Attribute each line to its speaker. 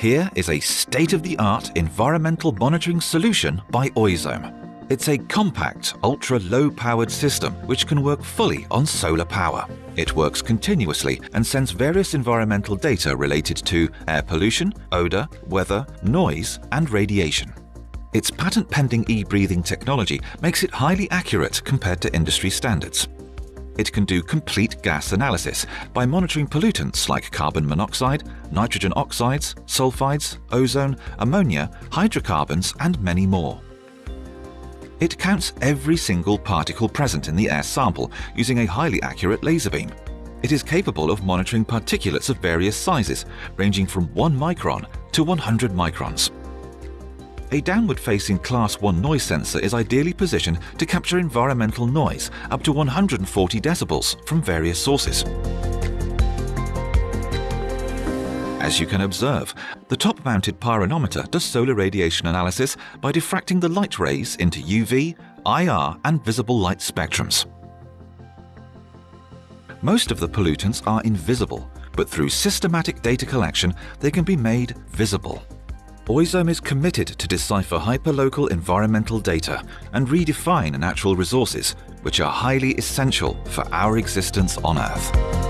Speaker 1: Here is a state-of-the-art environmental monitoring solution by Oizom. It's a compact, ultra-low-powered system which can work fully on solar power. It works continuously and sends various environmental data related to air pollution, odor, weather, noise and radiation. Its patent-pending e-breathing technology makes it highly accurate compared to industry standards. It can do complete gas analysis by monitoring pollutants like carbon monoxide, nitrogen oxides, sulfides, ozone, ammonia, hydrocarbons and many more. It counts every single particle present in the air sample using a highly accurate laser beam. It is capable of monitoring particulates of various sizes, ranging from 1 micron to 100 microns. A downward-facing Class 1 noise sensor is ideally positioned to capture environmental noise up to 140 decibels from various sources. As you can observe, the top-mounted pyranometer does solar radiation analysis by diffracting the light rays into UV, IR and visible light spectrums. Most of the pollutants are invisible, but through systematic data collection they can be made visible. Oizom is committed to decipher hyperlocal environmental data and redefine natural resources, which are highly essential for our existence on Earth.